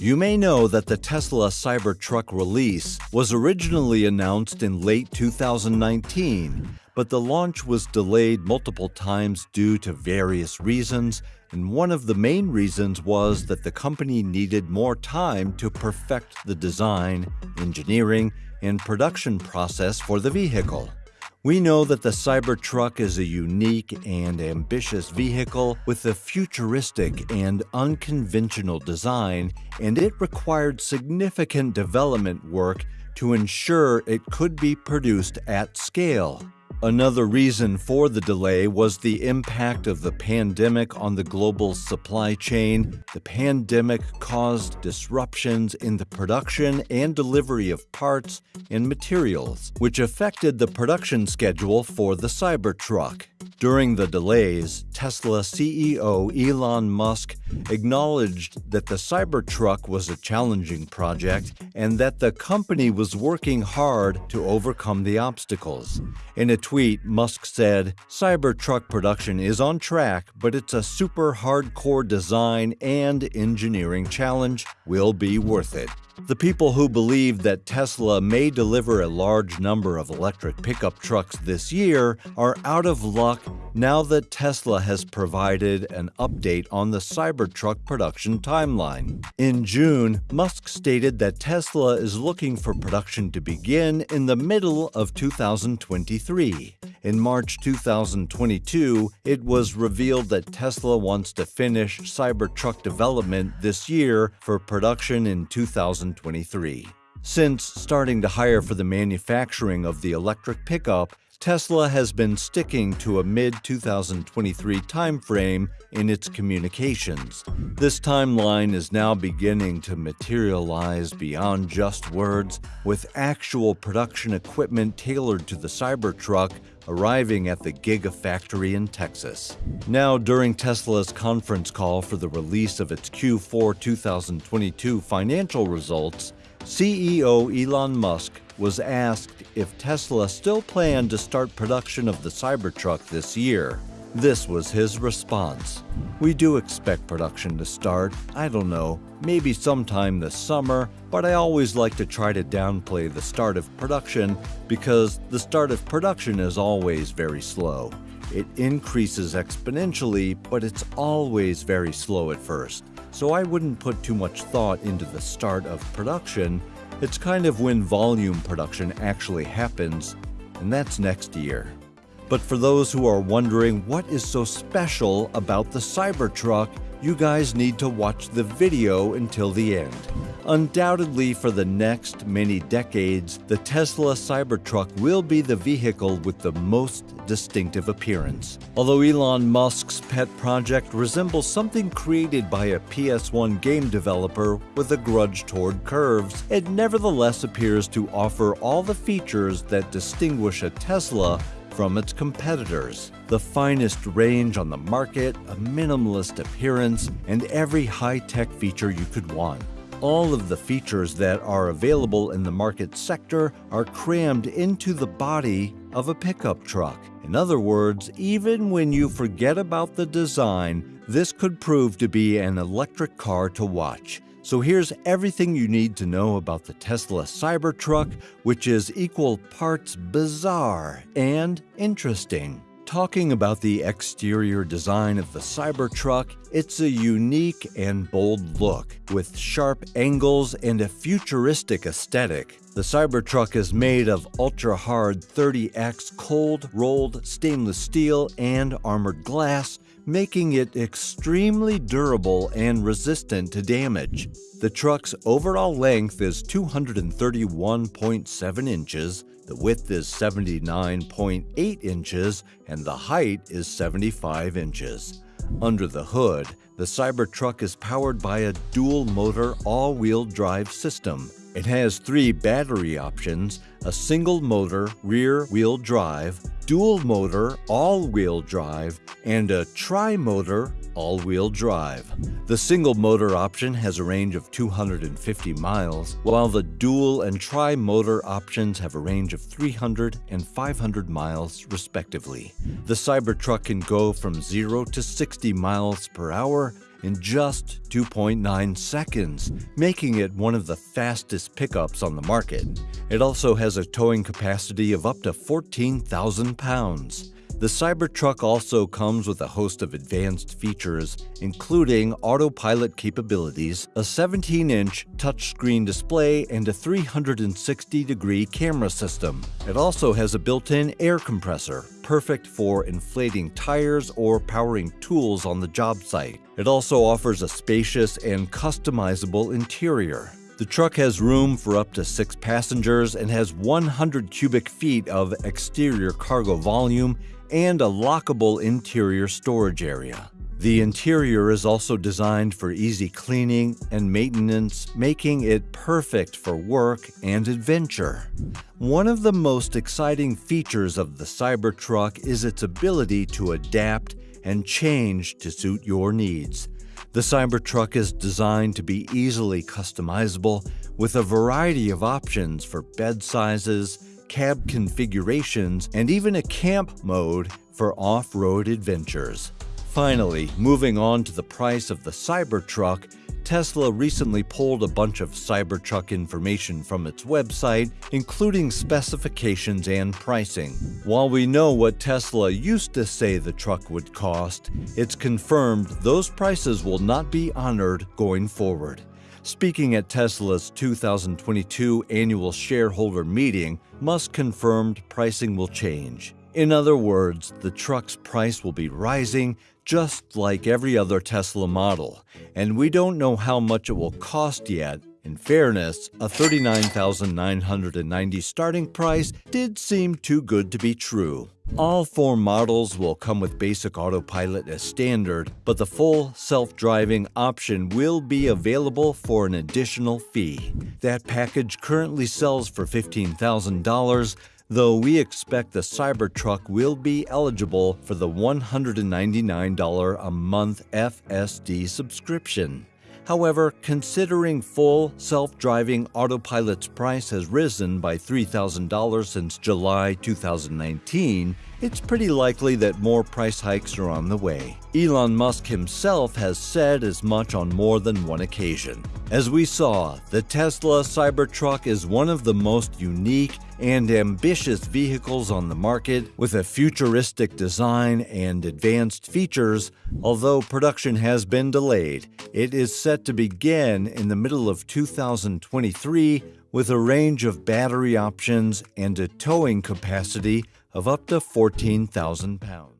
You may know that the Tesla Cybertruck release was originally announced in late 2019, but the launch was delayed multiple times due to various reasons, and one of the main reasons was that the company needed more time to perfect the design, engineering, and production process for the vehicle. We know that the Cybertruck is a unique and ambitious vehicle with a futuristic and unconventional design, and it required significant development work to ensure it could be produced at scale. Another reason for the delay was the impact of the pandemic on the global supply chain. The pandemic caused disruptions in the production and delivery of parts and materials, which affected the production schedule for the Cybertruck. During the delays, Tesla CEO Elon Musk acknowledged that the Cybertruck was a challenging project and that the company was working hard to overcome the obstacles. In a tweet, Musk said, Cybertruck production is on track, but it's a super hardcore design and engineering challenge will be worth it. The people who believe that Tesla may deliver a large number of electric pickup trucks this year are out of now that Tesla has provided an update on the Cybertruck production timeline. In June, Musk stated that Tesla is looking for production to begin in the middle of 2023. In March 2022, it was revealed that Tesla wants to finish Cybertruck development this year for production in 2023. Since starting to hire for the manufacturing of the electric pickup, Tesla has been sticking to a mid-2023 timeframe in its communications. This timeline is now beginning to materialize beyond just words, with actual production equipment tailored to the Cybertruck arriving at the Gigafactory in Texas. Now, during Tesla's conference call for the release of its Q4 2022 financial results, CEO Elon Musk was asked if Tesla still planned to start production of the Cybertruck this year. This was his response. We do expect production to start, I don't know, maybe sometime this summer, but I always like to try to downplay the start of production because the start of production is always very slow. It increases exponentially, but it's always very slow at first. So I wouldn't put too much thought into the start of production. It's kind of when volume production actually happens, and that's next year. But for those who are wondering what is so special about the Cybertruck, you guys need to watch the video until the end. Undoubtedly, for the next many decades, the Tesla Cybertruck will be the vehicle with the most distinctive appearance. Although Elon Musk's pet project resembles something created by a PS1 game developer with a grudge toward curves, it nevertheless appears to offer all the features that distinguish a Tesla from its competitors. The finest range on the market, a minimalist appearance, and every high-tech feature you could want. All of the features that are available in the market sector are crammed into the body of a pickup truck. In other words, even when you forget about the design, this could prove to be an electric car to watch. So here's everything you need to know about the Tesla Cybertruck, which is equal parts bizarre and interesting. Talking about the exterior design of the Cybertruck, it's a unique and bold look, with sharp angles and a futuristic aesthetic. The Cybertruck is made of ultra-hard 30X cold rolled stainless steel and armored glass, making it extremely durable and resistant to damage. The truck's overall length is 231.7 inches, the width is 79.8 inches, and the height is 75 inches. Under the hood, the Cybertruck is powered by a dual-motor all-wheel drive system. It has three battery options, a single-motor rear-wheel drive, dual-motor all-wheel drive, and a tri-motor all-wheel drive. The single-motor option has a range of 250 miles, while the dual and tri-motor options have a range of 300 and 500 miles respectively. The Cybertruck can go from 0 to 60 miles per hour in just 2.9 seconds, making it one of the fastest pickups on the market. It also has a towing capacity of up to 14,000 pounds. The Cybertruck also comes with a host of advanced features, including autopilot capabilities, a 17-inch touchscreen display, and a 360-degree camera system. It also has a built-in air compressor, perfect for inflating tires or powering tools on the job site. It also offers a spacious and customizable interior. The truck has room for up to six passengers and has 100 cubic feet of exterior cargo volume and a lockable interior storage area. The interior is also designed for easy cleaning and maintenance, making it perfect for work and adventure. One of the most exciting features of the Cybertruck is its ability to adapt and change to suit your needs. The Cybertruck is designed to be easily customizable with a variety of options for bed sizes, cab configurations, and even a camp mode for off-road adventures. Finally, moving on to the price of the Cybertruck, Tesla recently pulled a bunch of Cybertruck information from its website, including specifications and pricing. While we know what Tesla used to say the truck would cost, it's confirmed those prices will not be honored going forward. Speaking at Tesla's 2022 annual shareholder meeting, Musk confirmed pricing will change. In other words, the truck's price will be rising just like every other Tesla model, and we don't know how much it will cost yet. In fairness, a 39,990 starting price did seem too good to be true. All four models will come with basic autopilot as standard, but the full self-driving option will be available for an additional fee. That package currently sells for $15,000, though we expect the Cybertruck will be eligible for the $199 a month FSD subscription. However, considering full self-driving autopilot's price has risen by $3,000 since July 2019, it's pretty likely that more price hikes are on the way. Elon Musk himself has said as much on more than one occasion. As we saw, the Tesla Cybertruck is one of the most unique and ambitious vehicles on the market with a futuristic design and advanced features. Although production has been delayed, it is set to begin in the middle of 2023 with a range of battery options and a towing capacity of up to 14,000 pounds.